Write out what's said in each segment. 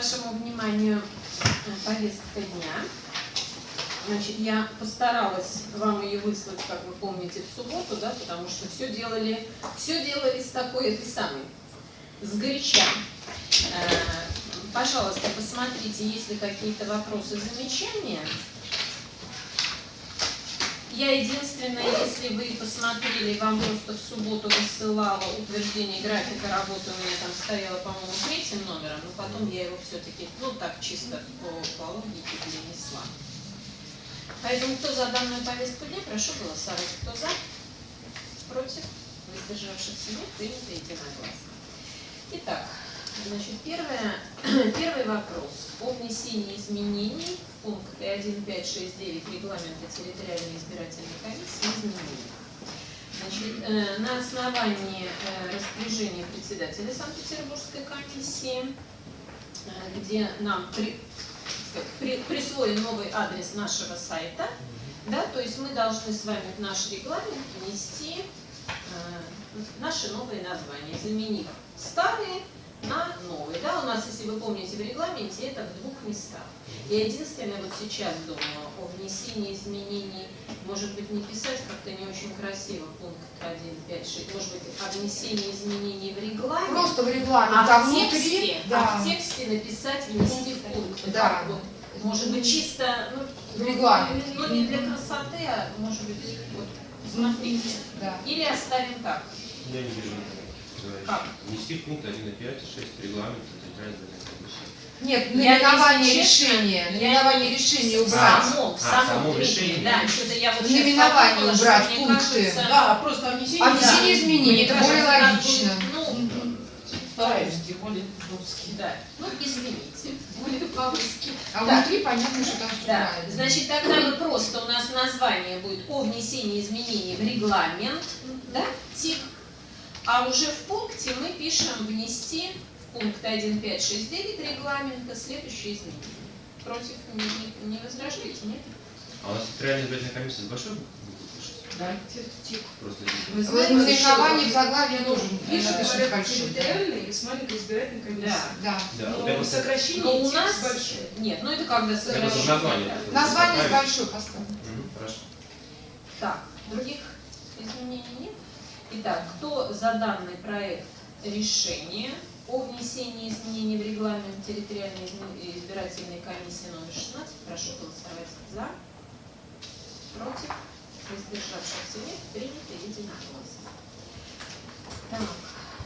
вашему вниманию повестка дня. Значит, я постаралась вам ее выслать, как вы помните, в субботу, да, потому что все делали, все делали с такой этой самой, с горяча. Э, пожалуйста, посмотрите, есть ли какие-то вопросы, замечания. Я единственное, если вы посмотрели, вам просто в субботу высылала утверждение графика работы, у меня там стояло, по-моему, третьим номером, но потом я его все-таки, ну так, чисто по, по логике перенесла. Поэтому кто за данную повестку дня, прошу голосовать. Кто за? Против? Воздержавшихся нет, принято единогласно. Итак, значит, первое, первый вопрос о внесении изменений пункты 1, 5, 6, 9 регламента территориальной избирательной комиссии изменений. Значит, э, на основании э, распоряжения председателя Санкт-Петербургской комиссии, э, где нам при, при, присвоен новый адрес нашего сайта, да, то есть мы должны с вами в наш регламент внести э, наши новые названия, заменив старые на новые. Да, у нас, если вы помните, в регламенте это в двух местах. Я единственное вот сейчас думаю о внесении изменений, может быть, не писать как-то не очень красиво пункт 1, 5, 6, может быть, о внесении изменений в регламент. Просто в регламент, а, а в внутри, тексте, да. а в тексте написать внести в пункт. Да. Вот, может быть, чисто, ну, В регламент. ну, не для красоты, а может быть, вот, смотрите. Да. Или оставим так. Я не вижу. Как? Внести в пункт 1 и 5, 6 регламента центральной избирательной комиссии. Нет, наименование решения, наименование решения убрать. Само, А, само, само решение. Да, что-то я вот что убрать пункты. кажется, Да, просто о внесении. А внесение да. изменений, это более логично. будет, Ну, По-русски, более по-русски. да. Ну, извините, более по-русски. А Да. внутри понятно, что там Да, значит, тогда мы просто, у нас название будет о внесении изменений в регламент, да, ТИК, а уже в пункте мы пишем внести в пункт 1, 5, 6, 9 регламента следующие изменения. Против не, не- не возражаете, нет? А у нас центральная избирательная комиссия с большой? Да. Просто Вы В знаете, наименовании в заглавии тоже Пишет большой. территориальный и с маленькой избирательной комиссией. Да. Да. Да, Но просто- сокращение Но у текст нас... большой. Нет, ну это когда сокращение. название. Название с большой поставим. Мгм, Хорошо. Так, других изменений нет? Итак, кто за данный проект решения о внесении изменений в регламент территориальной изме- избирательной комиссии номер 16, прошу голосовать за, против, воздержавшихся нет, принято единогласно. Так,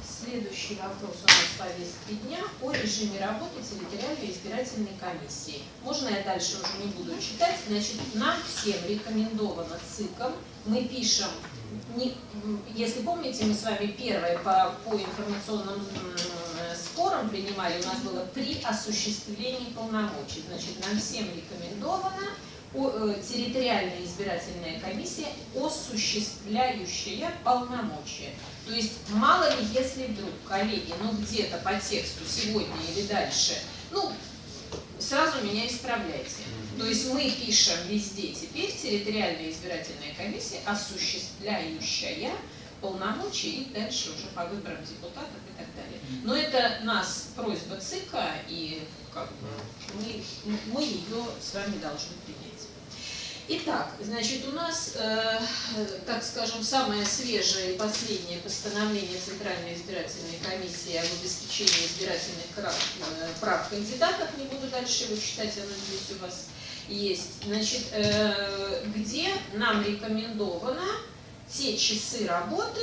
следующий вопрос у нас в повестке дня о режиме работы территориальной избирательной комиссии. Можно я дальше уже не буду читать? Значит, нам всем рекомендовано ЦИКом. Мы пишем, не- если помните, мы с вами первое по, по информационным м, спорам принимали, у нас было при осуществлении полномочий. Значит, нам всем рекомендовано э, территориальная избирательная комиссия, осуществляющая полномочия. То есть мало ли, если вдруг, коллеги, ну где-то по тексту сегодня или дальше, ну, сразу меня исправляйте. То есть мы пишем везде теперь территориальная избирательная комиссия, осуществляющая полномочия и дальше уже по выборам депутатов далее. Но это нас просьба ЦИКа, и как бы мы, мы ее с вами должны принять. Итак, значит, у нас, э, так скажем, самое свежее и последнее постановление Центральной избирательной комиссии об обеспечении избирательных прав, э, прав кандидатов, не буду дальше его читать, оно здесь у вас есть, значит, э, где нам рекомендовано те часы работы,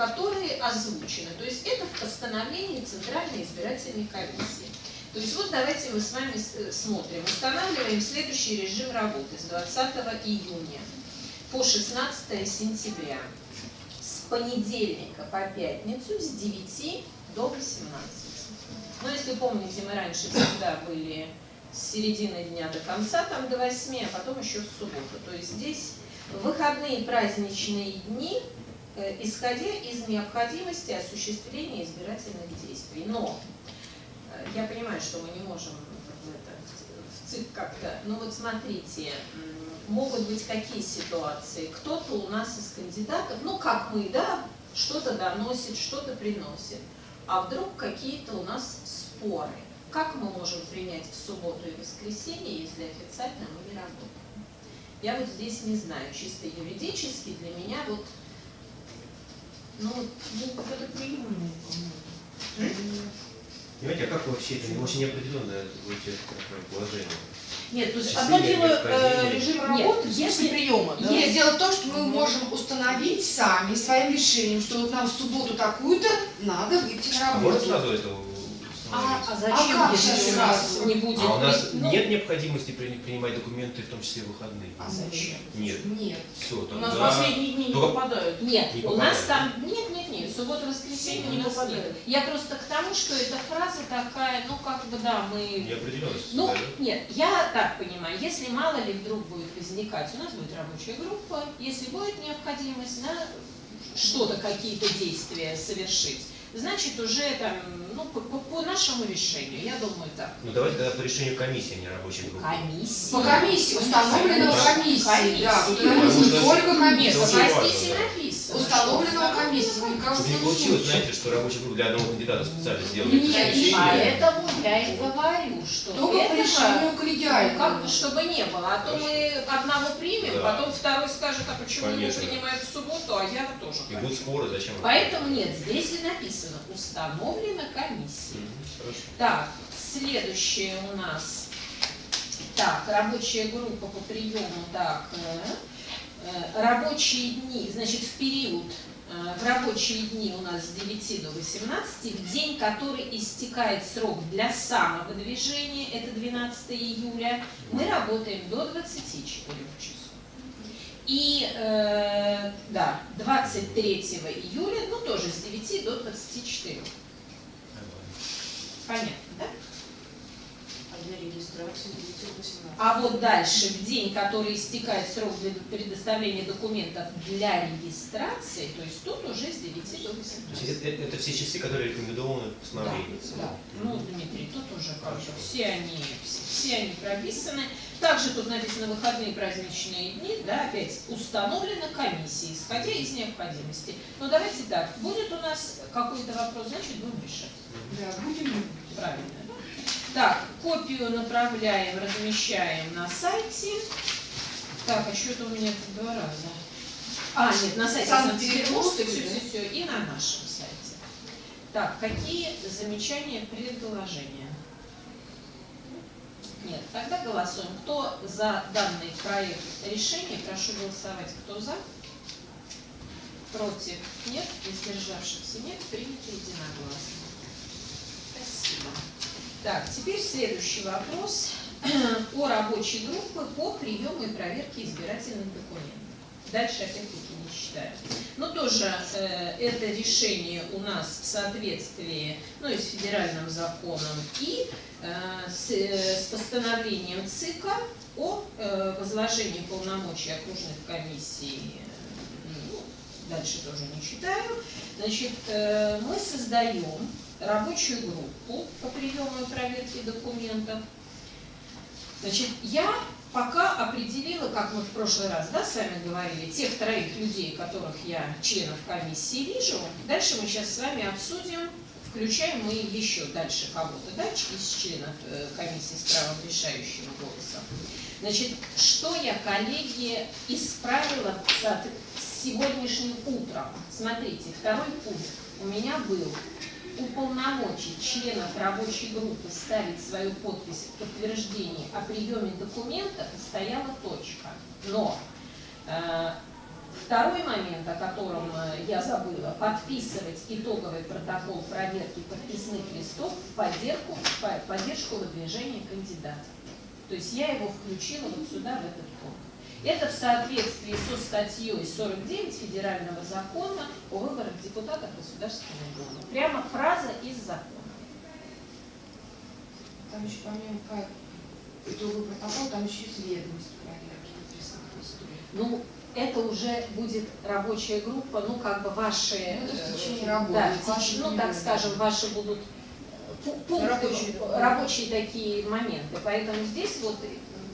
которые озвучены. То есть это в постановлении Центральной избирательной комиссии. То есть вот давайте мы с вами смотрим. Устанавливаем следующий режим работы с 20 июня по 16 сентября. С понедельника по пятницу с 9 до 18. Ну, если помните, мы раньше всегда были с середины дня до конца, там до 8, а потом еще в субботу. То есть здесь выходные праздничные дни, исходя из необходимости осуществления избирательных действий. Но э, я понимаю, что мы не можем в, это, в ЦИК как-то, ну вот смотрите, могут быть какие ситуации. Кто-то у нас из кандидатов, ну как мы, да, что-то доносит, что-то приносит, а вдруг какие-то у нас споры. как мы можем принять в субботу и воскресенье, если официально мы не работаем? Я вот здесь не знаю, чисто юридически для меня вот, ну, ну это приемлемо, по-моему. Понимаете, а как вообще это очень неопределенное положение? Нет, то есть одно дело э, режим Нет, работы, если- если приема, да? Нет, дело в том, что мы можем установить сами своим решением, что вот нам в субботу такую-то надо выйти на А можно работу. сразу это А, а А зачем, как если сейчас у нас не будет. А у нас ну, нет необходимости при- принимать документы, в том числе выходные? А зачем? Нет. Нет. Все, У тогда... нас последние дни не Только- попадают. Нет, Не у нас там, нет, нет, нет, суббота, воскресенье Не у нас попадает. нет. Я просто к тому, что эта фраза такая, ну как бы да, мы... Неопределенность. Ну, создает. нет, я так понимаю, если мало ли вдруг будет возникать, у нас будет рабочая группа, если будет необходимость на что-то, какие-то действия совершить, значит уже там, ну, по, по- по нашему решению, я думаю так. Ну давайте тогда по решению комиссии, а не рабочей группы. Комиссия. По комиссии, установленного Да. комиссией, да, комиссия, Потому только что- Нет, комиссия. Очень а важно, здесь и да. написано. Установленного Чтобы не не получилось, знаете, что рабочая группа для одного кандидата специально сделана. Нет. Поэтому я и говорю, что Только по этого- решению Ну, коллегиального. как бы, чтобы не было, а то мы одного примем, Да. потом второй скажет, а почему Конечно. принимают в субботу, а я тоже И будут споры, зачем? это? Поэтому нет, здесь и написано, установлена комиссия. Мгм, Хорошо. Так, следующее у нас, так, рабочая группа по приему, так, э, э, рабочие дни, значит, в период, э, в рабочие дни у нас с 9 до 18, в день, который истекает срок для самовыдвижения, это 12 июля, мы работаем до 24 часов. И, э, да, 23 июля, ну, тоже с 9 до 24. Понятно, да? А для регистрации 918. А вот дальше, в день, который истекает срок для предоставления документов для регистрации, то есть тут уже с 9 до То есть 18. это, это- все часы, которые рекомендованы в постановлении. Да, ну, Дмитрий, тут уже как бы все они, все, все они прописаны. Также тут написано выходные праздничные дни, да, опять установлена комиссия, исходя из необходимости. Но давайте так, будет у нас какой-то вопрос, значит будем решать. Да, будем. Правильно? Так, копию направляем, размещаем на сайте. Так, а что это у меня тут два раза? А, нет, на сайте Санкт-Петербургской, все, все, все, и на нашем сайте. Так, какие замечания, предложения? Нет, тогда голосуем. Кто за данный проект решения, прошу голосовать. Кто за? Против? Нет? Воздержавшихся нет? Принято единогласно. Спасибо. Так, теперь следующий вопрос о рабочей группе по приему и проверке избирательных документов. Дальше опять-таки не читаю. Но тоже э, это решение у нас в соответствии ну, и с федеральным законом и э, с, э, с постановлением ЦИКа о э, возложении полномочий окружных комиссий. ну, дальше тоже не читаю. Значит, э, мы создаем рабочую группу по приему и проверке документов. Значит, я пока определила, как мы в прошлый раз да, с вами говорили, тех троих людей, которых я членов комиссии вижу. Дальше мы сейчас с вами обсудим, включаем мы еще дальше кого-то, да, из членов э, комиссии с правом решающего голоса. Значит, что я, коллеги, исправила с сегодняшним утром? Смотрите, второй пункт у меня был уполномочить членов рабочей группы ставить свою подпись в подтверждении о приеме документов и стояла точка. Но э, второй момент, о котором э, я забыла, подписывать итоговый протокол проверки подписных листов в поддержку, поддержку выдвижения кандидата. То есть я его включила вот сюда, в этот пункт. Это в соответствии со статьей 49 Федерального закона о выборах депутатов Государственной Думы. Прямо фраза из закона. Там еще помимо по итоговый протокол, там еще ведомость проверки листов. Ну, это уже будет рабочая группа, ну, как бы ваши... Ну, это в э, течение работы, Да, в в ваши теч- ну, так скажем, ваши будут э, пу- пункты, Рабочие рабочие такие моменты. Поэтому здесь вот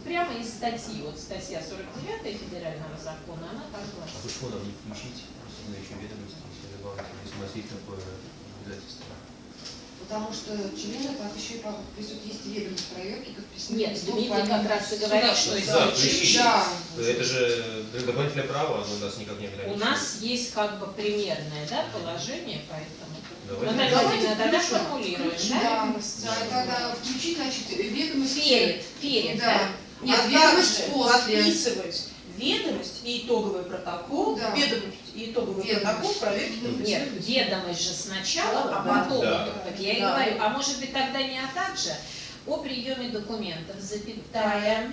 прямо из статьи, вот статья 49 Федерального закона, она так А гласит. почему нам не включить просто еще ведомости, если добавить, если у нас есть такое обязательство? потому что члены так еще и подписывают, есть ведомость проверки, подписаны. Нет, Дмитрий как раз и говорит, что Да, если включите. Да. Это же дополнительное право, оно нас никак не у ограничивает. нас есть как бы примерное да, положение, поэтому... Давайте. Наталья Давайте Владимировна, тогда формулируем, да? Да, да, тогда включить, значит, ведомость. Перед, перед, да? Да. Нет, а ведомость после. подписывать ведомость и итоговый протокол, Да. ведомость и итоговый Ведомость. протокол проверки Нет, подписывать. ведомость же сначала, а потом. Да. Так я и Да. говорю, а может быть тогда не а также о приеме документов, запятая,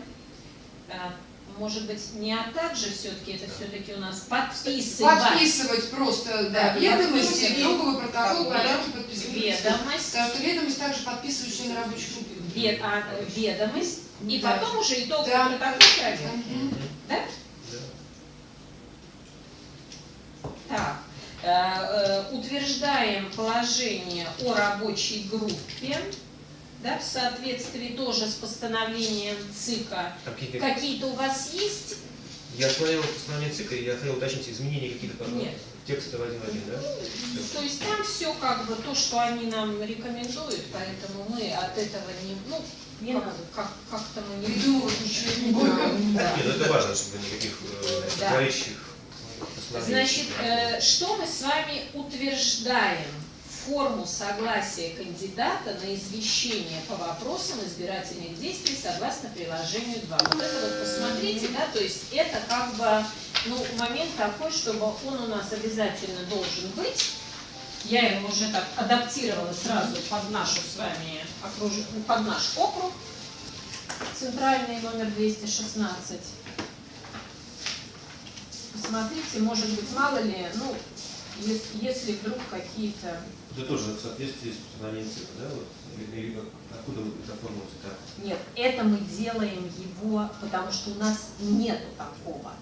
а, может быть не а также все-таки, это все-таки у нас подписывать. Подписывать просто, да, Да, ведомости, подписывать. итоговый протокол, порядки подписывания. Ведомость, Потому что ведомость также подписывают члены рабочих групп. вед- а, ведомость, и Да. потом уже итоговый Да. протокол проверки. Мгм. Да? Да. Так, э, э, утверждаем положение о рабочей группе, да, в соответствии тоже с постановлением ЦИКа. Какие-то- Какие-то у вас есть? Я смотрел постановление ЦИКа, и я хотел уточнить, изменения какие-то по Нет. текста в один в один, да? То есть там все как бы то, что они нам рекомендуют, поэтому мы от этого не, ну, Не как, надо. как, как-то мы не Придумывать ничего не будем. Да. Нет, ну это важно, чтобы никаких э, Да. постановлений. Значит, э, что мы с вами утверждаем? Форму согласия кандидата на извещение по вопросам избирательных действий согласно приложению 2. Вот это вот посмотрите, да, то есть это как бы, ну, момент такой, чтобы он у нас обязательно должен быть. Я его уже так адаптировала сразу под нашу с вами окруж... под наш округ. Центральный номер 216. Посмотрите, может быть, мало ли, ну, если, если вдруг какие-то... Это тоже в соответствии с постановлением ЦИКа, да? Вот? Или, или откуда вы это оформилось так? Нет, это мы делаем его, потому что у нас нету такого.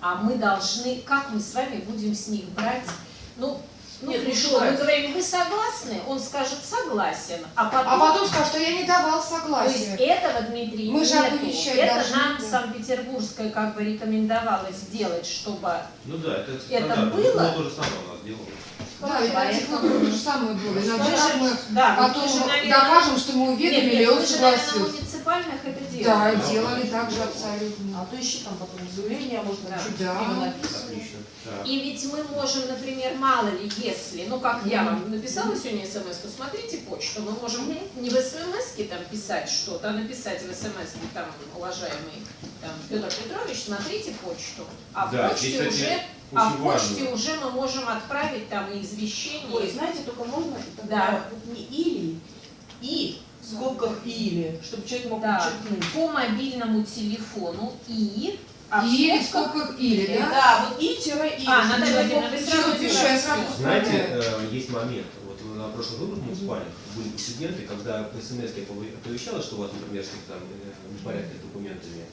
А мы должны, как мы с вами будем с них брать, ну Нет, ну что? мы говорим, вы согласны? Он скажет, согласен, а потом... А потом скажут, что я не давал То есть согласия. этого, Дмитрий, Мы же нету. оповещать Это должны, нам да. Санкт-Петербургская как бы рекомендовала сделать, чтобы... Ну да, это стандартно. было? Ну, то же самое у нас делало. Да, и Поэтому- то же самое было. Иногда Мы же же- мы Да, потом же, наверное, докажем, что мы Нет, уведомили, и нет, он мы же, наверное, на согласился. муниципальных это Да, делаем. делали так же абсолютно. А то ищи там потом заявление, можно Да. чуть Да. написано. И ведь мы можем, например, мало ли, если, ну как я вам написала сегодня смс, то смотрите почту, мы можем не в смс там писать что-то, а написать в смс там, уважаемый там, Петр Петрович, смотрите почту. А в Да, почте здесь, кстати, уже, а в почте важно. уже мы можем отправить там и извещение. Ой, знаете, только можно Да. тогда вот не или, и, в скобках или, чтобы человек мог Да. подчеркнуть. по мобильному телефону и... а в Или, в скобках- или, да? Да, вот и тире и. А, Владимировна, мог вы сразу Знаете, э, есть момент, вот на прошлых выборах муниципальных были прецеденты, когда по смс оповещалось, что у вас, например, что-то там э, непорядки с документами,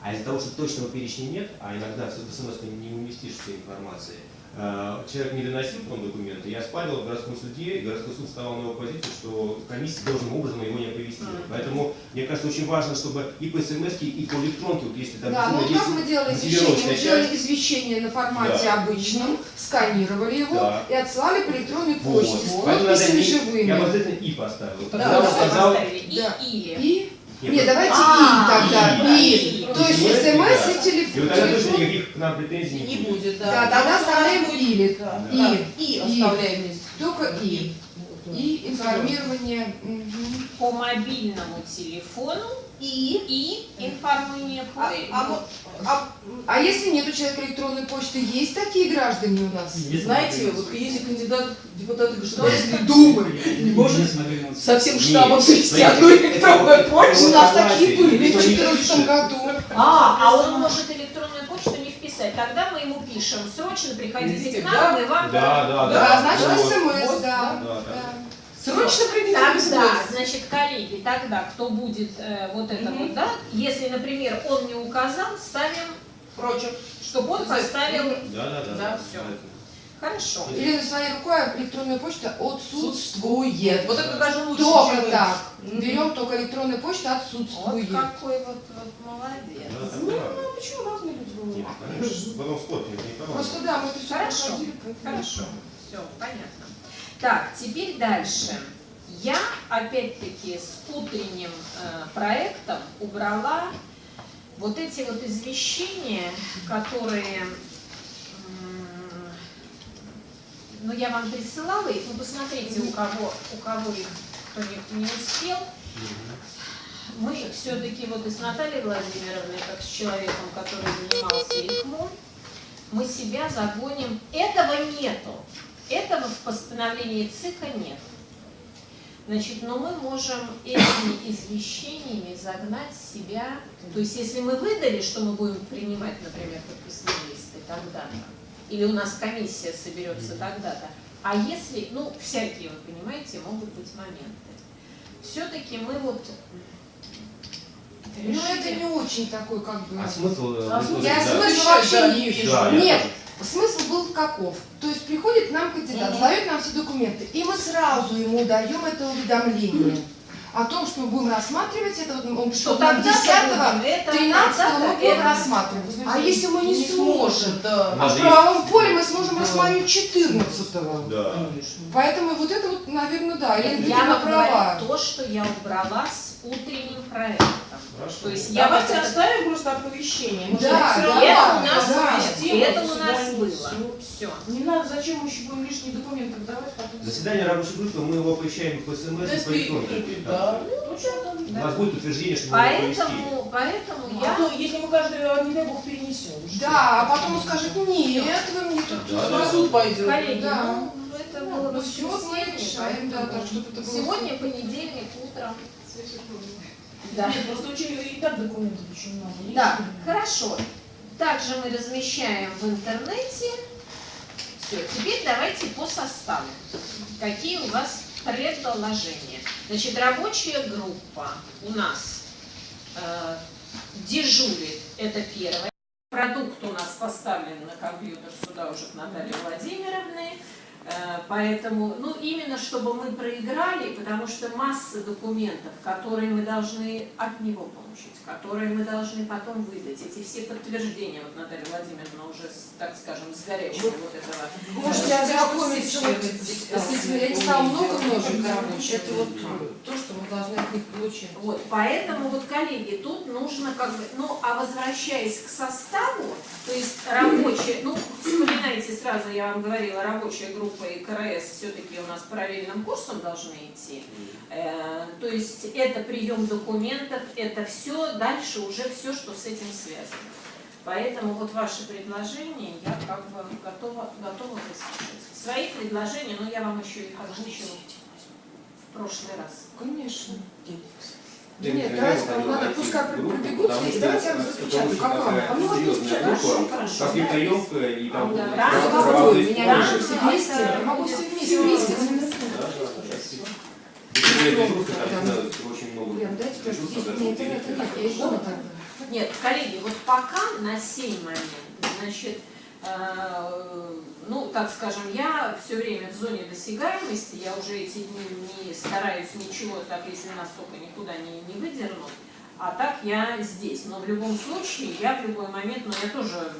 а из-за того, что точного перечня нет, а иногда в смс не уместишь всей информации, человек не доносил потом документы, я спалил в городском суде, и городской суд вставал на его позицию, что комиссия должным образом его не оповестила. Поэтому, мне кажется, очень важно, чтобы и по смс, и по электронке, вот если там Да, ну вот как мы делали извещение? Мы делали извещение на формате Да. обычном, сканировали его Да. и отсылали по электронной Вот. почте с Поэтому надо не- Я живыми. обязательно и поставил. Да, Тогда он да, сказал, поставили. И Да. или. И? Нет, Нет, давайте А, и тогда. и, И. То есть и. смс и И вот тогда телефон. точно никаких к нам претензий Не будет, да. Да, тогда оставляем будет- или. Да, И. да, И И. оставляем вместе. Только и. Да. И информирование. мгм. по мобильному телефону и, и информирование по... А, а а, А если нет у человека электронной почты, есть такие граждане у нас? знаете, вот если кандидат в депутаты Государственной Думы не может со всем штабом завести одну электронную почту. У нас такие были в Никто не 2014 пишет. году. А, а он может электронную не. Тогда мы ему пишем, срочно приходите к нам, да? мы вам... Да, да, Да, да. значит смс, Вот, да. да, да. Срочно придите Тогда, значит, коллеги, тогда, кто будет э, вот это Мгм. вот, да, если, например, он не указал, ставим, Прочим. чтобы он поставил... Да, да, да. Да, всё. Хорошо. Или на своей рукой электронная почта отсутствует. Вот это даже лучше, Только чем- так. Берем только электронная почта Вот отсутствует. какой вот, вот молодец. Да, Ну, ну, почему разные люди бывают? Нет, конечно. Потом спор не Просто да, мы все Хорошо. Хорошо, все, понятно. Так, теперь дальше. Я, опять-таки, с утренним э, проектом убрала вот эти вот извещения, которые, ну, я вам присылала их, ну, посмотрите, у кого, у кого их, кто не, не успел. Мы все-таки вот и с Натальей Владимировной, как с человеком, который занимался ИКМО, мы себя загоним. Этого нету. Этого в постановлении ЦИКа нет. Значит, но мы можем этими извещениями загнать себя, то есть если мы выдали, что мы будем принимать, например, подписные листы тогда-то, или у нас комиссия соберется тогда-то, а если, ну, всякие, вы понимаете, могут быть моменты. Все-таки мы вот Ну это не очень такой, как бы... А смысл? э, А смысл- Я да. смысл вообще да, не вижу. Да, Нет, тоже. смысл был каков? То есть приходит к нам кандидат, Мгм. сдает нам все документы, и мы сразу ему даем это уведомление о том, что мы будем рассматривать это, вот что тогда 10 это, 13 мы будем рассматривать. А если мы не сможем? да. А нас в же правовом поле мы сможем Да. рассмотреть 14 Да. Конечно. Поэтому вот это вот, наверное, да, Елена Я права. то, что я убрала с утренним проектом. Хорошо. То есть я Давайте это- оставим просто оповещение. Мы Да, да, равно это да, у нас, да. совместим, это у нас не было. всё. Все. Не надо, зачем мы еще будем лишние документы давать потом. Заседание рабочей группы мы его оповещаем по СМС и по электронке. Да. Ну, У нас будет утверждение, что мы его оповестили. Поэтому, поэтому А я то, если мы каждый, не дай бог, перенесем. Да, а потом он скажет, нет, вы мне тут... Да, На да. суд пойдет. Коллеги, Да. ну, это было Ну все, мы решаем, да, поэтому так, чтобы это было... Сегодня понедельник утром. Да. Нет, просто очень и так документов очень много. Да, лишних. хорошо. Также мы размещаем в интернете. Все, теперь давайте по составу. Какие у вас предложения? Значит, рабочая группа у нас э, дежурит, это первое. Продукт у нас поставлен на компьютер сюда уже к Наталье Владимировне. Э, Поэтому, ну, именно чтобы мы проиграли, потому что масса документов, которые мы должны от него получить, которые мы должны потом выдать, эти все подтверждения, вот Наталья Владимировна уже, так скажем, с горячего вот этого. Можете ознакомиться вот с этим, я не стала много множить, короче, это вот то, что мы должны от них получить. Вот, поэтому вот, коллеги, тут нужно как бы, ну, а возвращаясь к составу, то есть рабочая, ну, вспоминайте сразу, я вам говорила, рабочая группа и КРС все-таки у нас параллельным курсом должны идти. Э, то есть это прием документов, это все, дальше уже все, что с этим связано. Поэтому вот ваши предложения я как бы готова, готова выслушать. Свои предложения, но я вам еще их озвучила в прошлый раз. Конечно. Да Нет, не давайте, там надо, войти пускай в группу, пробегут потому здесь, что давайте я распечатаю, как вам? А ну вот распечатаю, группа, хорошо, как да. емкая и там... Да, да, есть меня все да, вместе, я могу все вместе, всё. вместе. Нет, коллеги, вот пока на сей момент, значит, э, ну, так скажем, я все время в зоне досягаемости, я уже эти дни не стараюсь ничего, так если нас только никуда не, не выдернут, а так я здесь. Но в любом случае, я в любой момент, но я тоже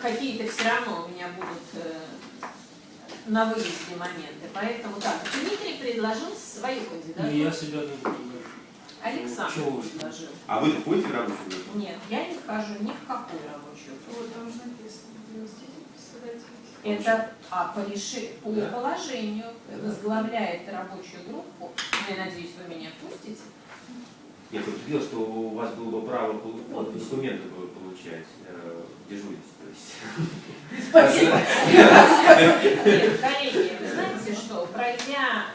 какие-то все равно у меня будут э, на выезде моменты. Поэтому так, Дмитрий предложил свою кандидатуру. Не, я себя не буду. Александр Чего вы? предложил. А вы входите в рабочую группу? Нет, я не хожу ни в какую рабочую группу. Вот там же написано. Это а, по, реши- по Да. положению возглавляет рабочую группу. Ну, Я надеюсь, вы меня пустите. Я подтвердил, что у вас было бы право документы получать, э, дежурить, есть. Нет, коллеги, вы знаете что, пройдя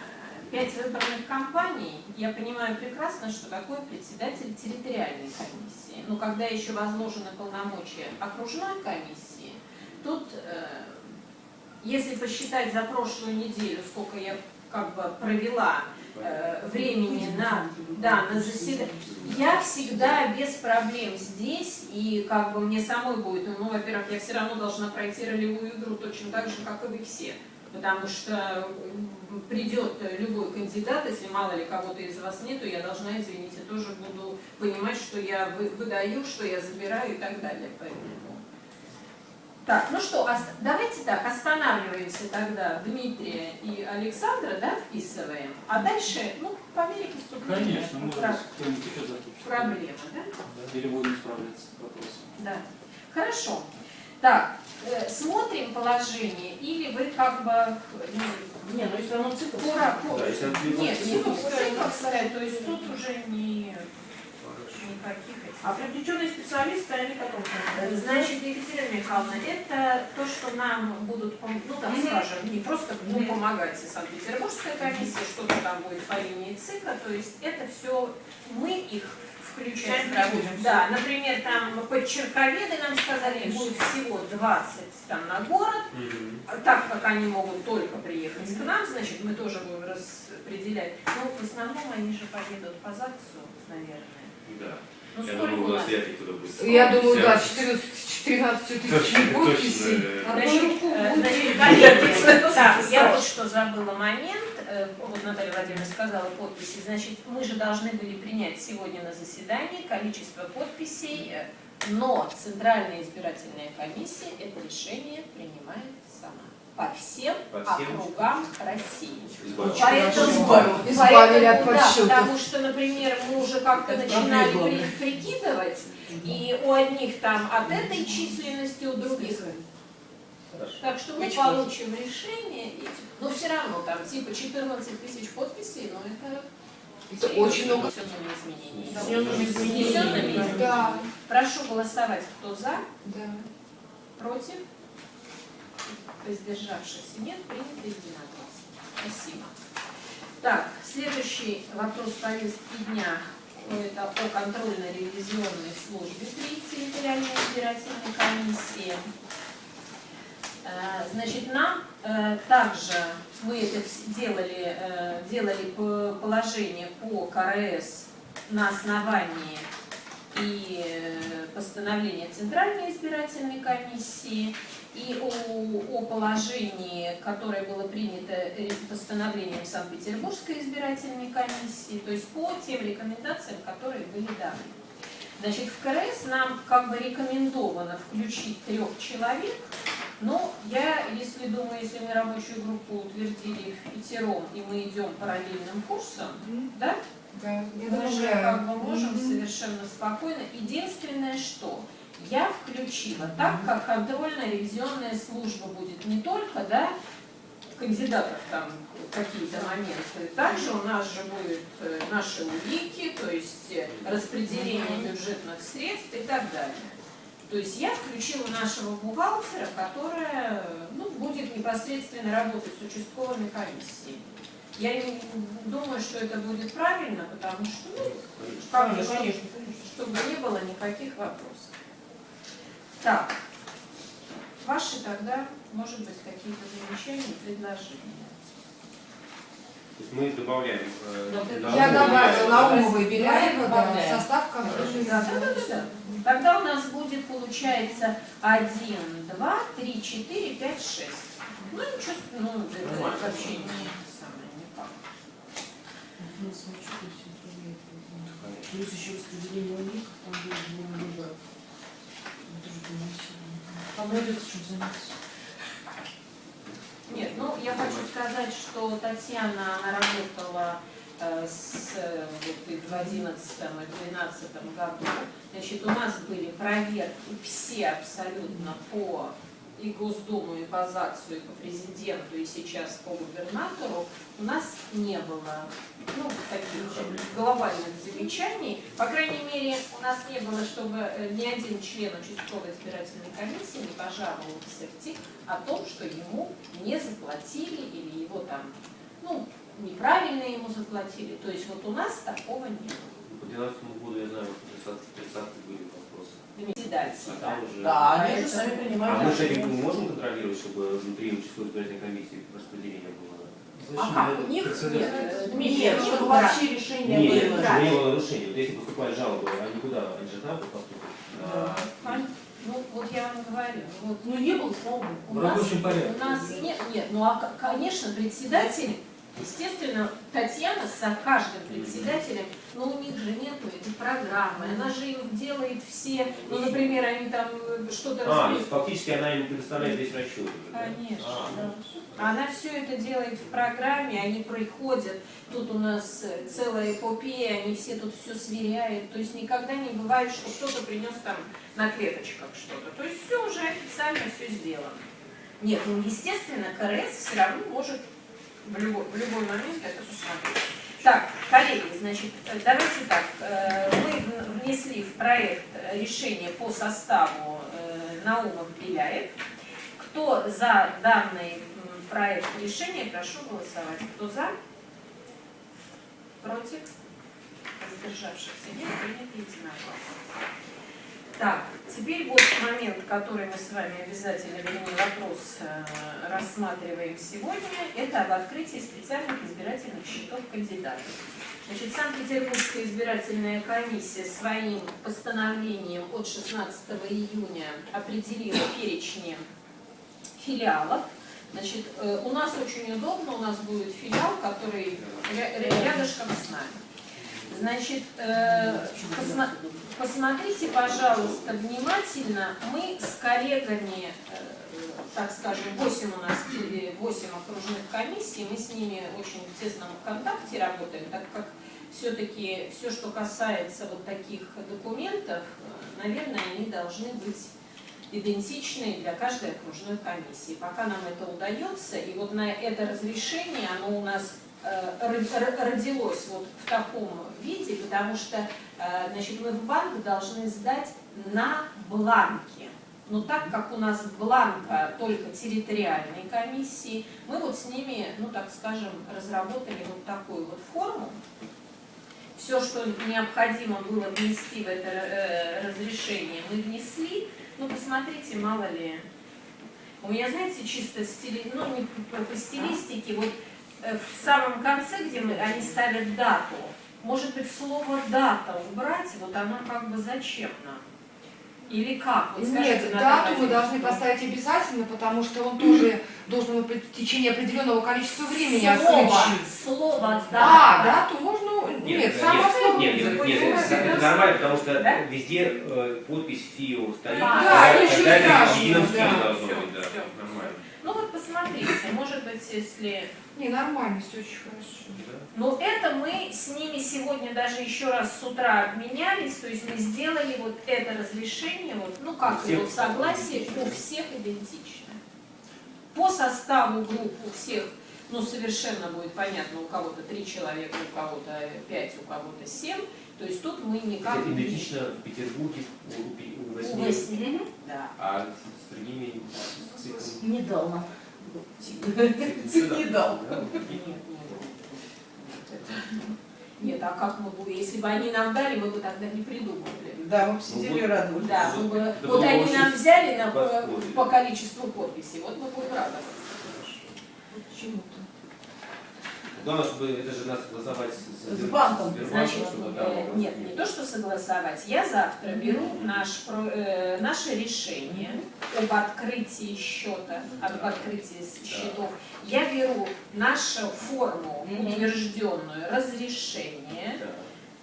пять выборных кампаний, я понимаю прекрасно, что такое председатель территориальной комиссии. Но когда еще возложены полномочия окружной комиссии, тут, э, если посчитать за прошлую неделю, сколько я как бы провела э, времени на, да, на заседание, я всегда без проблем здесь, и как бы мне самой будет, ну, во-первых, я все равно должна пройти ролевую игру точно так же, как и вы все. Потому что придет любой кандидат, если мало ли кого-то из вас нету, я должна, извините, тоже буду понимать, что я вы- выдаю, что я забираю и так далее. Поэтому Так, ну что, давайте так, останавливаемся тогда Дмитрия и Александра, да, вписываем, а дальше, ну, по мере поступления Конечно, можно про- кто-нибудь еще закончить. проблемы, да? Да, Или будем справляться с вопросом. Да. Хорошо. Так, э, смотрим положение, или вы как бы... ну, Не, ну если оно цикл. Пора, пора- Да, если он цикл- Нет, цикл- цикл цикловская, то есть тут уже не никаких. А привлеченные специалисты, они потом Э, Значит, Екатерина Михайловна, это то, что нам будут, ну так Мгм. скажем, не просто ну, помогать и Санкт-Петербургская комиссия, что-то там будет по линии ЦИКа, то есть это все мы их включаем. в работу. Да, например, там подчерковеды нам сказали, будет всего 20 там на город, Мгм. а так как они могут только приехать к нам, значит, мы тоже будем распределять. Но в основном они же поедут по ЗАГСу, наверное. Ну, Я думаю, у нас? вряд ли кто-то будет. Я думаю, да, Вся- 14 14 Точно, тысяч э, будет. так, я вот что забыла момент, э, вот Наталья Владимировна сказала подписи, значит, мы же должны были принять сегодня на заседании количество подписей, э, но Центральная избирательная комиссия это решение принимает по всем По всем? округам России. Поэтому, Избавили- от поэтому, да, подсчетов. потому что, например, мы уже как-то начинали при- прикидывать, и у одних там от этой численности, у других Хорошо. так что мы Очень получим решение, и, но все равно там типа 14 тысяч подписей, но это, Это очень много. Внесенными изменениями. Да, Прошу голосовать, кто за, да. против, воздержавшихся нет, принято единогласно. Спасибо. Так, следующий вопрос повестки дня это о контрольно-ревизионной службе при территориальной избирательной комиссии. Э, Значит, нам э, также мы это делали, э, делали положение по КРС на основании и постановления Центральной избирательной комиссии, и о, о положении, которое было принято постановлением Санкт-Петербургской избирательной комиссии, то есть по тем рекомендациям, которые были даны. Значит, в КРС нам как бы рекомендовано включить трех человек, но я, если думаю, если мы рабочую группу утвердили в пятером, и мы идем параллельным курсом, да, Да, я мы же как бы можем Мгм. совершенно спокойно. Единственное, что я включила, так как контрольно-ревизионная служба будет не только, да, кандидатов там какие-то моменты, также у нас же будут э, наши улики, то есть э, распределение бюджетных средств и так далее. То есть я включила нашего бухгалтера, которая ну, будет непосредственно работать с участковыми комиссиями. Я думаю, что это будет правильно, потому что, ну, как бы, Конечно, конечно, конечно. чтобы не было никаких вопросов. Так, ваши тогда, может быть, какие-то замечания, предложения. То есть мы добавляем. э, Да, да, Я добавила добавляем. Наумова и Беляева, да, в состав контрольной Да, да, да, да, да. Тогда у нас будет, получается, 1, 2, 3, 4, 5, 6. Ну, ничего, ну, это Нормально. вообще не самое, никак. Конечно. Плюс еще распределение у них, там будет много Там найдется чем заняться. Нет, ну я хочу сказать, что Татьяна, она работала э, с, э, вот, и в 2011 и 2012 году. Значит, у нас были проверки все абсолютно по и Госдуму, и по ЗАГСу, и по президенту, и сейчас по губернатору. У нас не было ну, таких глобальных замечаний. По крайней мере, у нас не было, чтобы э, ни один член участковой избирательной комиссии не пожаловался в ТИК о том, что ему не заплатили или его там, ну, неправильно ему заплатили. То есть вот у нас такого не было. По 2012 году, я знаю, 30 30 были вопросы. Председатель, А да. Да, они же сами А принимают мы же не можем контролировать, чтобы внутри участковой избирательной комиссии распределение было? А как? У них нет, э, Нет, них чтобы вообще решение Нет, было. чтобы не было нарушений. Вот если поступают жалобы, они куда? Они же там поступят? Да. Пон- Ну, вот я вам говорю, вот Ну не было, у В нас, рабочем порядке. у нас нет, нет, ну а, конечно, председатель Естественно, Татьяна со каждым председателем, но у них же нету этой программы, она же им делает все, ну, например, они там э, что-то А, то распределяют. есть фактически она им предоставляет весь расчет. Конечно, А, да. Она все это делает в программе, они приходят, тут у нас э, целая эпопея, они все тут все сверяют, то есть никогда не бывает, что кто-то принес там на клеточках что-то, то есть все уже официально все сделано. Нет, ну естественно, КРС все равно может в любой, в любой момент это посмотреть. Так, коллеги, значит, э, давайте так, э, мы внесли в проект решение по составу э, Наумов Беляев. Кто за данный проект решения, прошу голосовать. Кто за? Против? Воздержавшихся нет, принято единогласно. Так, теперь вот момент, который мы с вами обязательно, вернее, вопрос э, рассматриваем сегодня, это об открытии специальных избирательных счетов кандидатов. Значит, Санкт-Петербургская избирательная комиссия своим постановлением от 16 июня определила перечни филиалов. Значит, э, у нас очень удобно, у нас будет филиал, который ря- ря- рядышком с нами. Значит, э, посмотрите, пожалуйста, внимательно. Мы с коллегами, э, так скажем, 8 у нас, э, 8 окружных комиссий, мы с ними очень в тесном контакте работаем, так как все-таки все, что касается вот таких документов, э, наверное, они должны быть идентичные для каждой окружной комиссии. Пока нам это удается, и вот на это разрешение, оно у нас родилось вот в таком виде, потому что э, значит, мы в банк должны сдать на бланке. Но так как у нас бланка только территориальной комиссии, мы вот с ними, ну так скажем, разработали вот такую вот форму. Все, что необходимо было внести в это э, разрешение, мы внесли. Ну, посмотрите, мало ли. У меня, знаете, чисто стили... ну, не по, по стилистике, вот э, в самом конце, где мы, они ставят дату, может быть, слово дата убрать, вот оно как бы зачем нам? Или как? Вот скажите, Нет, дату мы Владимировна. должны поставить обязательно, потому что он тоже должен быть в течение определенного количества времени Слово, освещен. слово дата. А, дату можно... Нет, нет, само нет, слово. нет, нет, нет, нормально, потому что Да? везде э, подпись ФИО стоит. Да, тогда- ничего тогда это в страшного, едином да. стиле должно Всё, быть, да, всё. нормально. Ну вот посмотрите, может быть, если Не, нормально, все очень хорошо. Да. Но это мы с ними сегодня даже еще раз с утра обменялись, то есть мы сделали вот это разрешение, вот, ну как У всех вот согласие, у всех идентично. По составу групп у всех, ну совершенно будет понятно, у кого-то три человека, у кого-то пять, у кого-то семь, то есть тут мы никак Это идентично в Петербурге у, у да. а с другими циклами. Не дал Не дал. Нет, а как мы будем, если бы они нам дали, мы бы тогда не придумали. Да, мы бы сидели и радовались. Да, мы бы, Это вот они нам взяли на, по, восходит. по количеству подписей, вот мы будем радоваться. Почему-то. Главное, чтобы это же надо согласовать с, С банком, Значит, чтобы э, там... нет, не то, что согласовать. Я завтра беру наш, э, наше решение об открытии счета, об открытии счетов. Я беру нашу форму, утвержденную, разрешение, Да.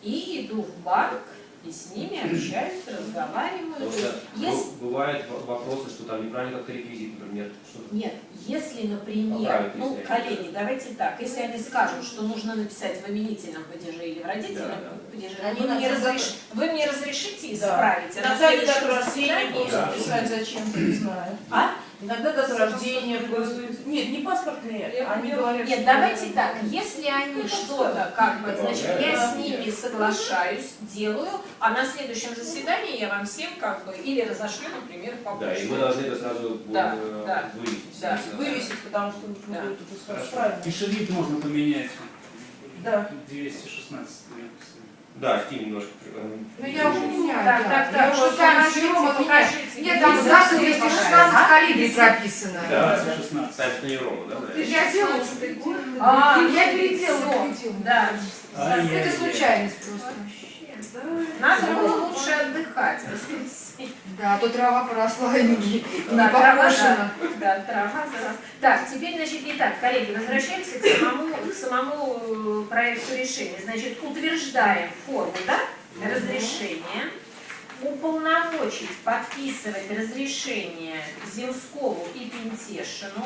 и иду в банк, и с ними общаюсь, разговариваю. Потому То что есть, если- бу- бывают вопросы, что там неправильно как-то реквизит, например, что Нет, если, например, ну, коллеги, давайте так, если они скажут, что нужно написать в именительном падеже или в родительном Да, да. падеже, Они вы, мне разреш- вы мне разрешите Да. исправить? а на Иногда следующем дату рождения заседании- просто Да. писать зачем-то, не знаю. А? Иногда дату рождения просто... Нет, не паспортные, они говорят... Нет, давайте так, если они что-то, как бы, значит, я с ними соглашаюсь, делаю, а на следующем заседании я вам всем, как бы, или разошлю, например, по Да, и мы должны это сразу Да, э, да. вывесить. Да. Вывесить, потому что нужно Да. сказать Хорошо. правильно. И шрифт можно поменять. Да. 216 написано. Да, стиль немножко. э, Ну я уже меняю, Так, да. так, Я так, уже там покажите, Рома, ну, покажите. Нет, там записано, 216 а? калибри прописано. Да. 216. Ставится на Еврому, да? Я делала. А, я переделала. Да, Ай-яй-яй. Это случайность просто. Надо было лучше отдыхать. Да, а то трава поросла и не, Да, трава, покошена. да, трава заросла. Так, теперь, значит, итак, коллеги, возвращаемся к самому, к самому э, проекту решения. Значит, утверждаем форму, да, разрешения, уполномочить подписывать разрешение Земскову и Пентешину.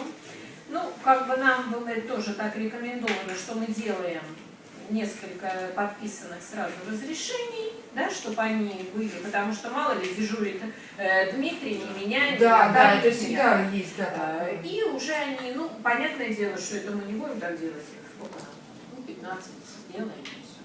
Ну, как бы нам было тоже так рекомендовано, что мы делаем несколько подписанных сразу разрешений, да, чтобы они были, потому что мало ли дежурит э, Дмитрий, не меняет. Да, да, это всегда есть, да. Такое. И уже они, ну, понятное дело, что это мы не будем так делать, сколько ну, 15 сделаем и всё.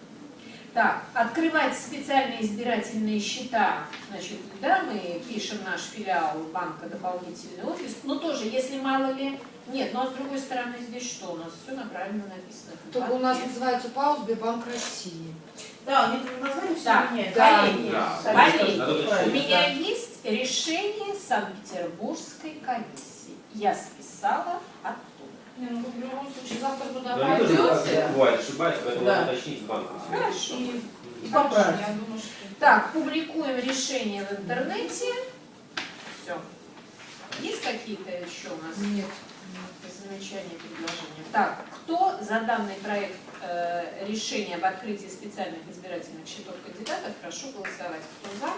Так, открывать специальные избирательные счета, значит, да, мы пишем наш филиал банка дополнительный офис, но тоже, если мало ли, нет, ну а с другой стороны здесь что у нас, все правильно написано. Только у нас называется ПАО Сбербанк России. Да, они название все Так, меняют. да, коллеги, да. коллеги, у меня есть решение Санкт-Петербургской комиссии. Я списала оттуда. Не, ну, в любом случае, завтра туда Но тоже пойдете. бывает ошибаются, поэтому Да. надо уточнить с банком. Хорошо. И, и поправить. Я думаю, что... Так, публикуем решение в интернете. Все. Есть какие-то еще у нас Нет. Замечания, предложения? Так, кто за данный проект э, решения об открытии специальных избирательных счетов кандидатов, прошу голосовать. Кто за?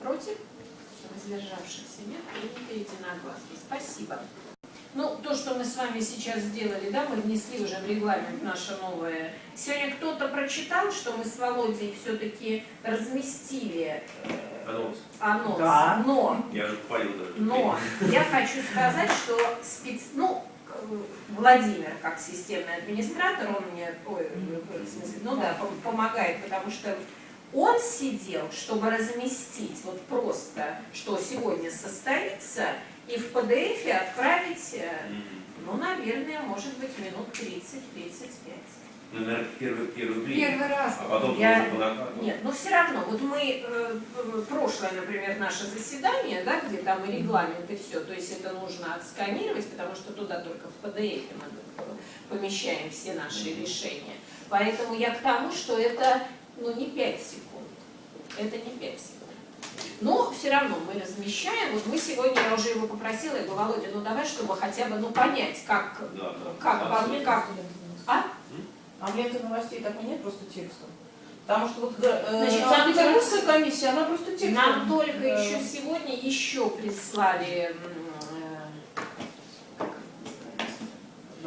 Против? Воздержавшихся нет, принято единогласно. Спасибо. Ну, то, что мы с вами сейчас сделали, да, мы внесли уже в регламент наше новое. Сегодня кто-то прочитал, что мы с Володей все-таки разместили э, Анонс. анонс. Да. Но, Я уже попалил даже. но я хочу сказать, что спец... ну, Владимир, как системный администратор, он мне, ой, в смысле, ну да, пом- помогает, потому что он сидел, чтобы разместить вот просто, что сегодня состоится, и в PDF отправить, э, ну, наверное, может быть, минут 30-35. Ну, наверное, первый, первый блин. Первый раз. А потом Я- накату. Нет, но все равно, вот мы, э, прошлое, например, наше заседание, да, где там и регламент, и все, то есть это нужно отсканировать, потому что туда только в PDF мы помещаем все наши решения. Поэтому я к тому, что это, ну, не 5 секунд, это не 5 секунд. Но все равно мы размещаем, вот мы сегодня, я уже его попросила, я говорю, Володя, ну давай, чтобы хотя бы, ну, понять, как, Да, да. как, Да, по- как, а? А ленте новостей так и нет, просто текстом. Потому что вот э, Значит, Санкт-Петербургская комиссия, она просто текстом. Нам только Да. еще сегодня еще прислали, м, э, как это называется?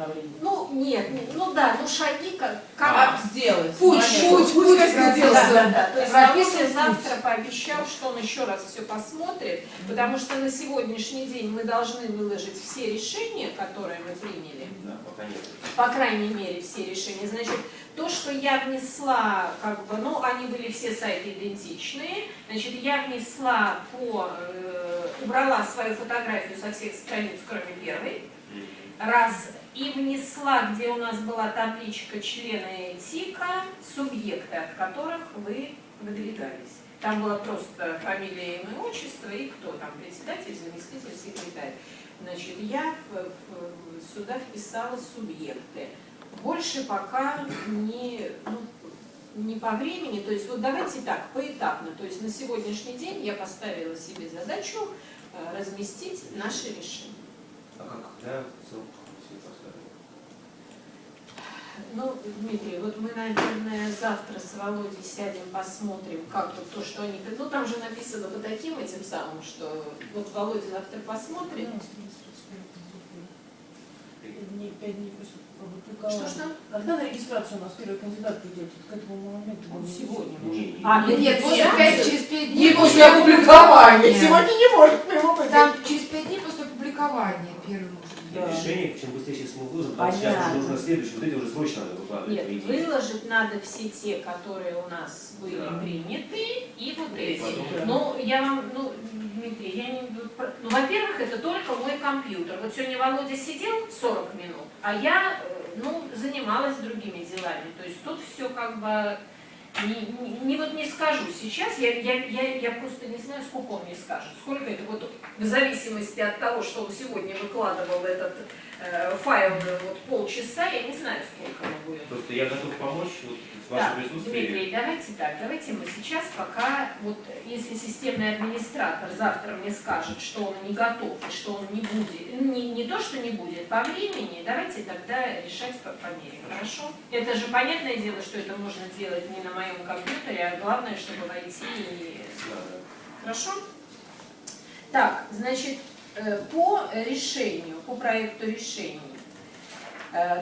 Давление. ну нет, не- ну да, ну шаги как, как Как сделать? Путь, Понятно. путь, путь, как да, сделался. да, да. То есть путь. завтра пообещал, что он еще раз все посмотрит, потому что на сегодняшний день мы должны выложить все решения, которые мы приняли Да, пока нет. по крайней мере, все решения. Значит, то, что я внесла, как бы, ну, они были все сайты идентичные, значит, я внесла по, э, убрала свою фотографию со всех страниц, кроме первой, раз, и внесла, где у нас была табличка члены ТИКа, субъекты, от которых вы выдвигались. Там было просто фамилия, имя, отчество и кто там, председатель, заместитель, секретарь. Значит, я сюда вписала субъекты. Больше пока не, ну, не по времени, то есть вот давайте так, поэтапно. То есть на сегодняшний день я поставила себе задачу э, разместить наши решения. А когда срок? Ну, Дмитрий, вот мы, наверное, завтра с Володей сядем, посмотрим, как вот то, что они... Ну, там же написано по таким этим самым, что вот Володя завтра посмотрит. Дней, пять дней после Что, что? Когда на регистрацию у нас первый кандидат придет? К этому моменту. Он сегодня Не, может. не. А, Нет, нет, после я- пять, через пять Не дней после опубликования. Сегодня не может. Там через пять дней после опубликования быть. Да. Решение, чем быстрее сейчас мы выложим, потому что сейчас уже нужно следующее, вот эти уже срочно надо выкладывать. Нет, выложить надо все те, которые у нас были Да. приняты, и вот И эти. потом- Ну, я вам, ну, Дмитрий, я не... Ну, во-первых, это только мой компьютер. Вот сегодня Володя сидел 40 минут, а я, э, ну, занималась другими делами. То есть тут все как бы... Не, не- вот не скажу сейчас, я, я, я, я просто не знаю, сколько он мне скажет. Сколько это вот в зависимости от того, что он сегодня выкладывал этот э, файлы вот полчаса, я не знаю, сколько мы будем. Просто я готов помочь вот, с Да, вашим присутствием. Дмитрий, давайте так, давайте мы сейчас пока, вот если системный администратор завтра мне скажет, что он не готов и что он не будет, не, не то, что не будет, по времени, давайте тогда решать по, по мере, хорошо? Это же понятное дело, что это можно делать не на моем компьютере, а главное, чтобы войти и... Хорошо? Так, значит, э, по решению, по проекту решений, э,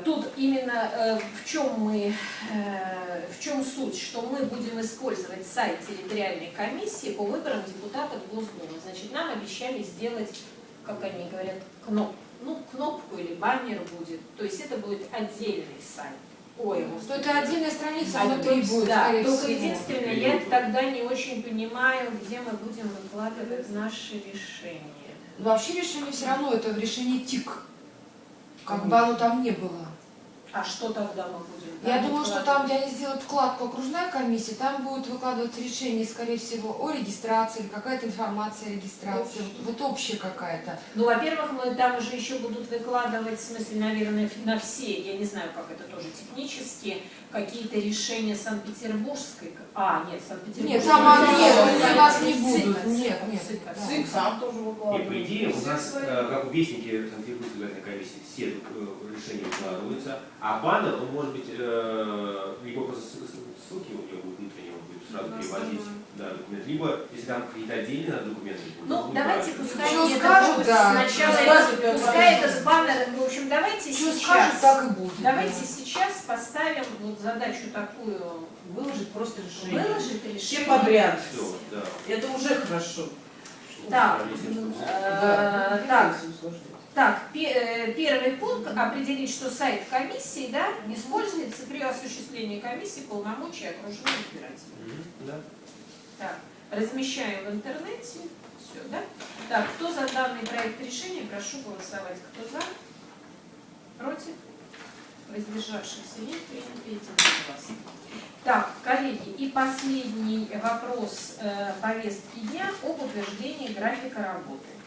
тут именно э, в чем мы, э, в чем суть, что мы будем использовать сайт территориальной комиссии по выборам депутатов Госдумы. Значит, нам обещали сделать, как они говорят, кноп, ну, кнопку или баннер будет. То есть это будет отдельный сайт. Ой, То это отдельная страница а внутри то- будет, да, только всего. единственное, я тогда не очень понимаю, где мы будем выкладывать наши решения. Но вообще решение все равно это в решении ТИК. Как бы оно там не было. А что тогда мы будем? Я там думаю, что выкладывать? там, где они сделают вкладку окружная комиссия, там будет выкладываться решение, скорее всего, о регистрации или какая-то информация о регистрации, вот, вот общая какая-то. Ну, во-первых, мы там уже еще будут выкладывать, в смысле, наверное, на все, я не знаю, как это тоже технически, какие-то решения Санкт-Петербургской. А, нет, Санкт-Петербургской. Нет, там они- у нас не будут. Нет, нет. ЦИК сам тоже Нет, выкладывает. по идее, у нас, э, как вестники Санкт-Петербургской избирательной комиссии, все э, решения выкладываются, а баннер, он может быть, э, либо просто ссылки у него будут внутренние, он будет сразу переводить да, документ, либо, если там какие-то отдельные документы Ну, давайте пускай Что это скажут, будет да. сначала, скажут, пускай это это с баннером, в общем, давайте Что сейчас. скажут, так и будет. Давайте сейчас поставим вот задачу такую, Выложить просто решение. выложить Все решение. подряд. Все, да. Это уже хорошо. Так, чтобы- Э, так, усложнять. Так, э, первый пункт определить, что сайт комиссии да, используется при осуществлении комиссии полномочий окружной избирателя. Мгм, Да. Так, размещаем в интернете. Все, да? Так, кто за данный проект решения, прошу голосовать. Кто за? Против? Воздержавшихся нет, принято единогласно. Так, коллеги, и последний вопрос э, повестки дня об утверждении графика работы.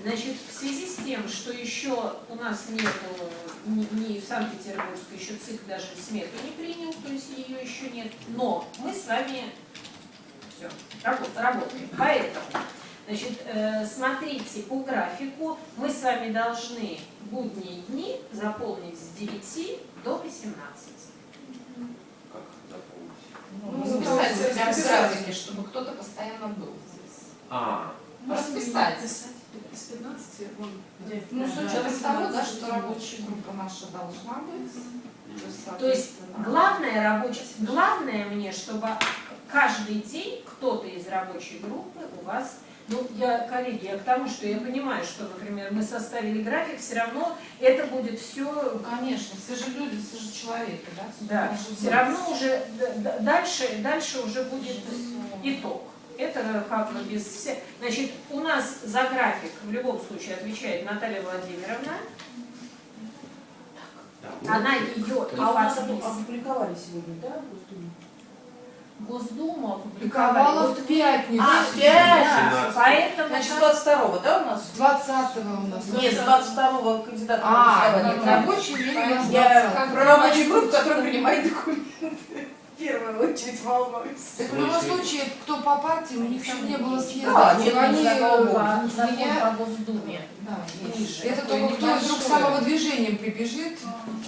Значит, в связи с тем, что еще у нас нету, ни, ни в Санкт-Петербургской еще ЦИК даже смету не принял, то есть ее еще нет, но мы с вами все, работаем. Поэтому, значит, э, смотрите по графику, мы с вами должны будние дни заполнить с 9 до 18. Как заполнить? Ну, Ну, записать чтобы кто-то постоянно был здесь. А, Расписать. Из 15 вон, где- Ну, с учетом того, да, что рабочая группа наша должна быть. То есть, То есть соответственно, главное рабочее, главное мне, чтобы каждый день кто-то из рабочей группы у вас, ну, я, коллеги, я к тому, что я понимаю, что, например, мы составили график, все равно это будет все конечно, все же люди, все же человеки, да? Да, все равно. уже дальше, дальше уже будет итог. Это как бы без всех. Значит, у нас за график в любом случае отвечает Наталья Владимировна. Она ее А у нас опубликовали сегодня, да, в Госдуме? Госдума Публиковала опубликовала. в пятницу. А, Да, пять? поэтому Значит, 22 да, у нас? 20 у нас. Нет, 22 кандидата А, рабочий день Я 20. про рабочую группу, которая принимает документы. В первую очередь волнуюсь. Так в любом случае, кто по партии, у них там не было съезда. Да, нет, Они, закон э, закон меня- по Госдуме. Да, Ниже. Это только кто вдруг небольшое. самого движением прибежит,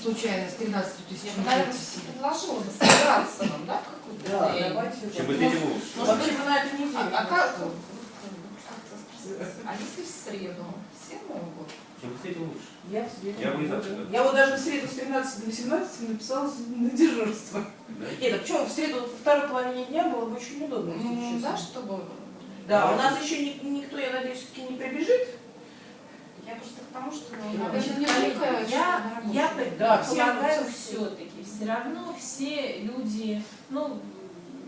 случайно, с 13 Я тысяч наверное, предложила бы собраться нам, да, Да, давайте. Чем тем лучше. Может быть, на эту неделю. А, а как? А если в среду? Все могут. Быстрее, тем лучше. Я в среду. Я завтра. Я вот даже в среду с 13 до 18 написала на дежурство. Да? Нет, а почему в среду во второй половине дня было бы очень удобно, Ну, да, чтобы... Да, у нас еще ни- никто, я надеюсь, все-таки не прибежит. Я просто к тому, что... Я, я Да, предполагаю все-таки, все равно все люди, ну,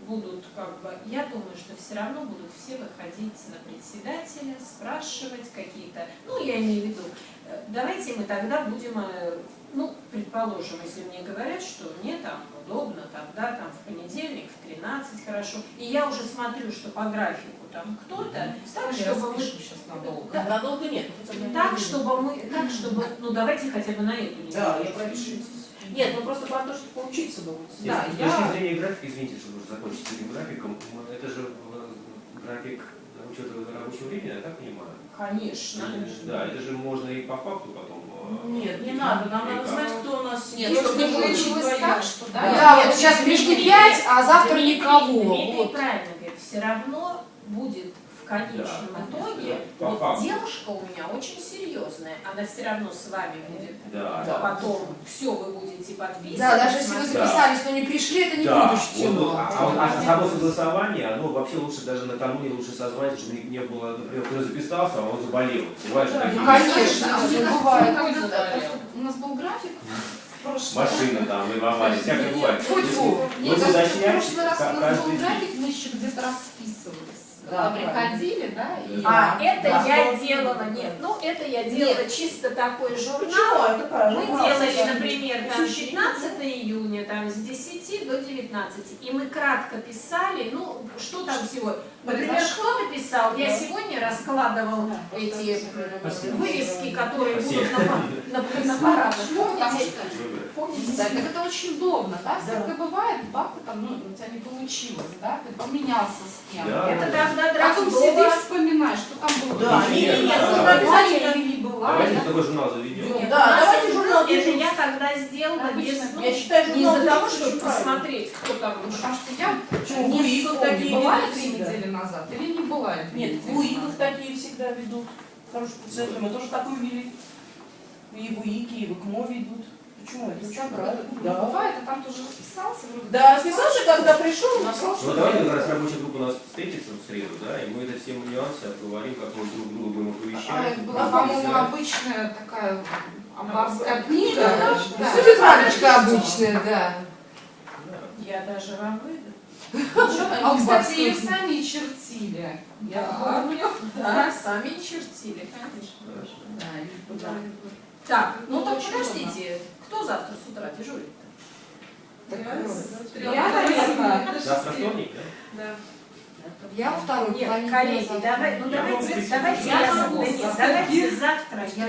будут как бы, я думаю, что все равно будут все выходить на председателя, спрашивать какие-то, ну, я имею в виду, э, давайте мы тогда будем, э, ну, предположим, если мне говорят, что мне там удобно, тогда там в понедельник в 13 хорошо, и я уже смотрю, что по графику там кто-то, так, чтобы мы сейчас надолго. Да. Надолго нет. так, чтобы мы, так, чтобы, ну давайте хотя бы на эту неделю. Да, я пропишу. Нет, ну просто про то, что поучиться бы. Нет, Да, с я- точки зрения графика, извините, что уже закончить с этим графиком, это же э, график учета рабочего времени, я так понимаю? Конечно. Да, это же можно и по факту потом. э, Нет, не надо. Нам надо как. знать, кто у нас Нет, сидит, чтобы не получилось так, что да, Да. да, Нет, вот сейчас Дмитрий, 5, а завтра никого. Дмитрий Вот. правильно говорит, все равно будет конечном Да. итоге, По вот факту. девушка у меня очень серьезная, она все равно с вами будет, Да, а потом все вы будете подписывать. Да, даже если вы записались, но не пришли, это не Да, будет вот, а, а а само согласование, оно вообще лучше даже накануне лучше созвать, чтобы не, не было, например, кто записался, а он заболел. Бывает Да. Ну, конечно, А бывает. У нас был график. в прошлый. Машина там, аварии, всякое бывает. Если Мне кажется, в прошлый раз у нас был график, мы еще где-то расписывались. Да, приходили, да, и... А, это Да. я делала, нет, ну это я делала чисто такой журнал. Мы делали, например, там Слушай, 15 июня, там с 10 до 19, и мы кратко писали, ну, что там всего. Например, кто написал? Я сегодня раскладывал эти вывески, которые будут на, на, на парадах. Помните? Что. Помните, да, так это очень удобно, да? Да. Всякое бывает, бабка там, ну, у тебя не получилось, да? Ты поменялся с кем. Да. Это тогда Потом Дроздова. сидишь, вспоминаешь, что там было. Да, Нет, нет, нет, я да, обязательно- или не была, Давайте да? такой журнал заведем. Нет, Да, нас давайте журнал Это я тогда сделала без, ну, Я считаю, не журнал из-за того, чтобы посмотреть, кто там Потому что я Почему? не Буиков такие была ведут три недели назад или не была Нет, назад? такие всегда ведут. Хорошие пациенты, мы тоже такую вели. И ВУИКи, и в ИКМО ведут. Почему? Это. Ну, Да. Бывает, а там тоже расписался. Да, расписался, когда пришел, написал, Ну что давайте как раз рабочая группа у нас встретится в среду, да, и мы это все нюансы обговорим, как мы друг друга будем А, оповещать. это была, по-моему, обычная такая амбарская книга. Да, Да, да. тетрадочка обычная, да. Я даже вам выйду. А, кстати, ее сами чертили. Я помню. Да, сами чертили, конечно. Так, ну Ну, так подождите, кто завтра с утра дежурит? Я, наверное, Завтра вторник, да? я во второй Нет, половине коллеги, давай, ну давайте, давайте Я могу давайте завтра, я.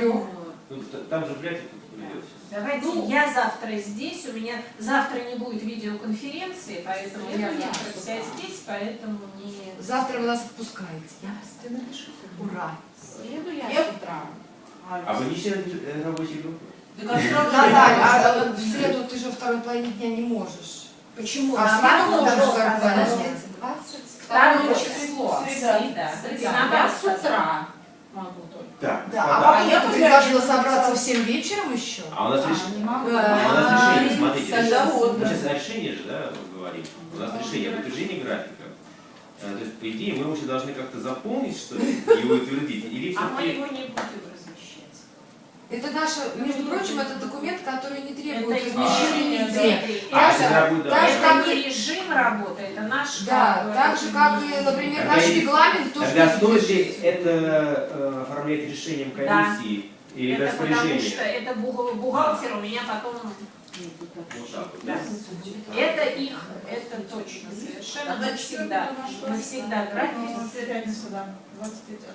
Ну, там же придет. Давайте Ну. я завтра здесь, у меня завтра не будет видеоконференции, поэтому Это я завтра вся здесь, поэтому не... Завтра вы нас отпускаете. Я напишу. Ура. Среду я Я- с утра. А вы не член рабочей группы? Наталья, а а в среду ты же второй половине дня не можешь. Почему? А в среду можешь подождите. 22 Второе число. Среда. С утра могу. Так, Да, а я я после предложила собраться в 7 вечером еще. А у нас А, решение. не могу. А у нас решение, смотрите, Тогда решение. вот, мы да. сейчас о решении же, да, говорим. У нас решение об утверждении графика. Э, То есть, по идее, мы уже должны как-то заполнить, что ли, и утвердить. Или А мы его не будем. Это наше, между прочим, это документ, который не требует Это размещения нигде. А, да. и- режим работы, это наш Да, как так же, как и, например, Тогда наш регламент тоже Тогда стоит ли это э, оформлять решением комиссии или Это потому что распоряжением? это бухгал- бухгалтер у меня потом... Да. да? Это их, это точно совершенно. Мы всегда, мы всегда график,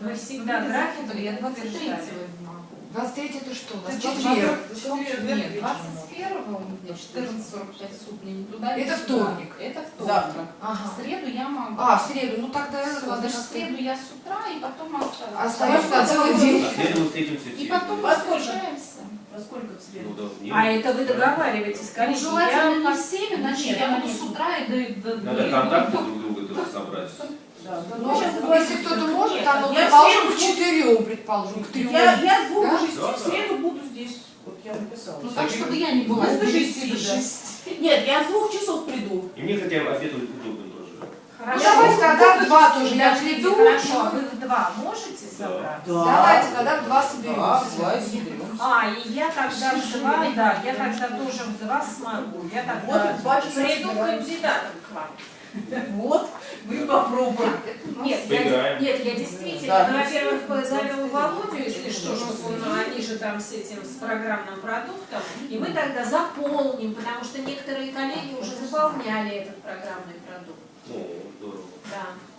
мы всегда график Я 23 утверждаем. могу. 23 это что? Это четверг. четверг. Нет, 21 у меня 14.45 суток мне не туда. Это вторник. Это вторник. Завтра. Ага. В среду я могу. А, в среду, ну тогда ладно, значит, в среду я с утра, и потом остаюсь. остаюсь на целый день. А в среду мы встретимся И потом Во мы сколько? встречаемся. Во сколько в среду? Ну, должны. А это вы договариваетесь, Ну, конечно. желательно я- не всеми, значит, я могу с утра и до... до- Надо до- контакты друг друга тоже собрать. Да. Ну, если кто-то может, там, ну, Я предположим, в к четырем, предположим, к трем. Я, я с двух Да? шести. Да, В среду буду здесь. Вот я написала. Ну, так, чтобы я не была с до 9 шести, до да. 6. Нет, я с двух часов приду. И мне хотя бы обед удобен тоже. Хорошо. давайте тогда в два тоже, я приду. Хорошо, а вы в два можете собраться? Давайте тогда в два соберемся. Да, соберемся. А, и я тогда в два, да, я тогда тоже в два смогу. Я Вот тогда приду кандидатом к вам. Вот, вы попробуем. Нет, я, нет, я действительно, Да. ну, во-первых, позовем Володю, если что, чтобы он, они же там с этим, с программным продуктом, и мы тогда заполним, потому что некоторые коллеги уже заполняли этот программный продукт. Ну, здорово. Да.